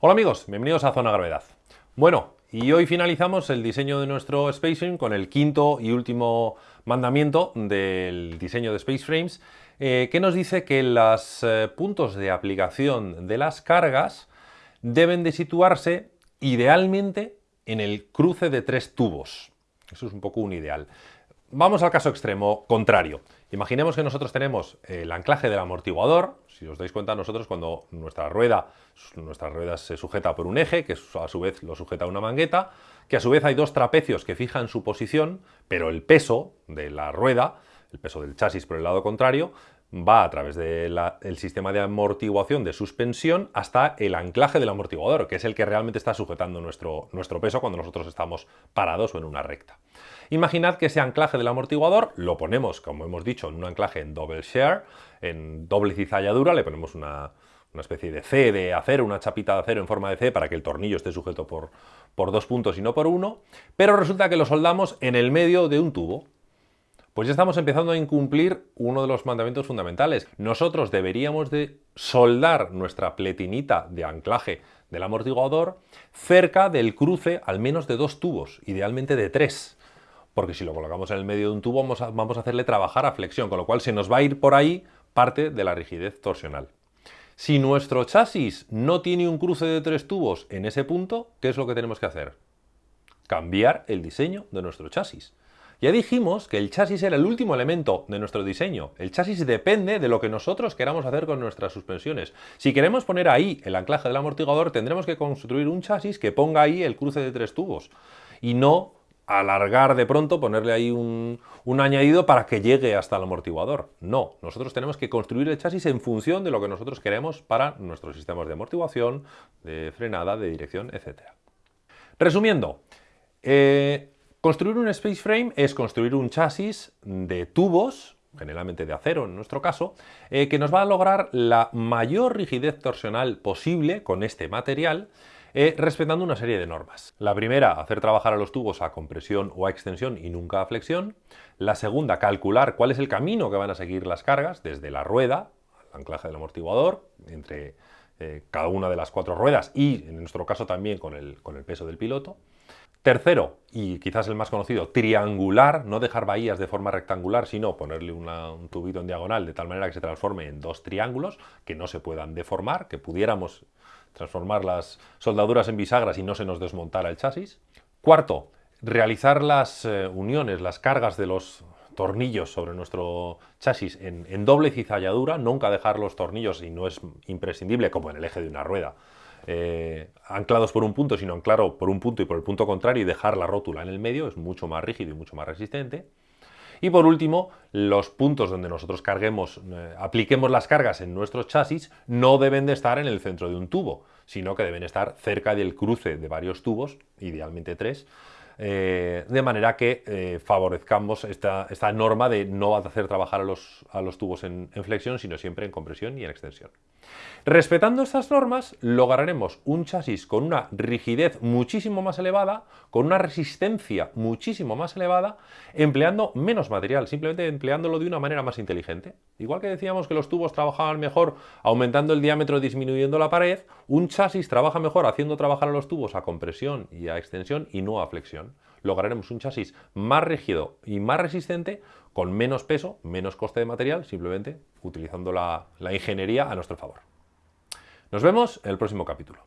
Hola amigos, bienvenidos a Zona Gravedad. Bueno, y hoy finalizamos el diseño de nuestro Space con el quinto y último mandamiento del diseño de Space Frames, eh, que nos dice que los eh, puntos de aplicación de las cargas deben de situarse idealmente en el cruce de tres tubos. Eso es un poco un ideal. Vamos al caso extremo contrario. Imaginemos que nosotros tenemos el anclaje del amortiguador. Si os dais cuenta, nosotros cuando nuestra rueda, nuestra rueda se sujeta por un eje, que a su vez lo sujeta una mangueta, que a su vez hay dos trapecios que fijan su posición, pero el peso de la rueda, el peso del chasis por el lado contrario, va a través del sistema de amortiguación de suspensión hasta el anclaje del amortiguador, que es el que realmente está sujetando nuestro, nuestro peso cuando nosotros estamos parados o en una recta. Imaginad que ese anclaje del amortiguador lo ponemos, como hemos dicho, en un anclaje en double share, en doble cizalladura, le ponemos una, especie de C de acero, una chapita de acero en forma de C para que el tornillo esté sujeto por, por dos puntos y no por uno, pero resulta que lo soldamos en el medio de un tubo pues ya estamos empezando a incumplir uno de los mandamientos fundamentales. Nosotros deberíamos de soldar nuestra pletinita de anclaje del amortiguador cerca del cruce al menos de dos tubos, idealmente de tres. Porque si lo colocamos en el medio de un tubo vamos a, vamos a hacerle trabajar a flexión, con lo cual se nos va a ir por ahí parte de la rigidez torsional. Si nuestro chasis no tiene un cruce de tres tubos en ese punto, ¿qué es lo que tenemos que hacer? Cambiar el diseño de nuestro chasis. Ya dijimos que el chasis era el último elemento de nuestro diseño. El chasis depende de lo que nosotros queramos hacer con nuestras suspensiones. Si queremos poner ahí el anclaje del amortiguador, tendremos que construir un chasis que ponga ahí el cruce de tres tubos y no alargar de pronto, ponerle ahí un, añadido para que llegue hasta el amortiguador. No, nosotros tenemos que construir el chasis en función de lo que nosotros queremos para nuestros sistemas de amortiguación, de frenada, de dirección, etc. Resumiendo, eh, Construir un space frame es construir un chasis de tubos, generalmente de acero en nuestro caso, eh, que nos va a lograr la mayor rigidez torsional posible con este material, eh, respetando una serie de normas. La primera, hacer trabajar a los tubos a compresión o a extensión y nunca a flexión. La segunda, calcular cuál es el camino que van a seguir las cargas, desde la rueda, al anclaje del amortiguador, entre eh, cada una de las cuatro ruedas y, en nuestro caso, también con el, con el peso del piloto. Tercero, y quizás el más conocido, triangular, no dejar bahías de forma rectangular, sino ponerle un tubito en diagonal de tal manera que se transforme en dos triángulos que no se puedan deformar, que pudiéramos transformar las soldaduras en bisagras y no se nos desmontara el chasis. Cuarto, realizar las eh, uniones, las cargas de los tornillos sobre nuestro chasis en, doble cizalladura, nunca dejar los tornillos, y no es imprescindible, como en el eje de una rueda, eh, anclados por un punto, sino anclar por un punto y por el punto contrario y dejar la rótula en el medio, es mucho más rígido y mucho más resistente. Y por último, los puntos donde nosotros carguemos, eh, apliquemos las cargas en nuestros chasis no deben de estar en el centro de un tubo, sino que deben estar cerca del cruce de varios tubos, idealmente tres, eh, de manera que eh, favorezcamos esta, norma de no hacer trabajar a los, a los tubos en, flexión, sino siempre en compresión y en extensión. Respetando estas normas, lograremos un chasis con una rigidez muchísimo más elevada, con una resistencia muchísimo más elevada, empleando menos material, simplemente empleándolo de una manera más inteligente. Igual que decíamos que los tubos trabajaban mejor aumentando el diámetro disminuyendo la pared, un chasis trabaja mejor haciendo trabajar a los tubos a compresión y a extensión y no a flexión lograremos un chasis más rígido y más resistente con menos peso, menos coste de material, simplemente utilizando la, la ingeniería a nuestro favor. Nos vemos en el próximo capítulo.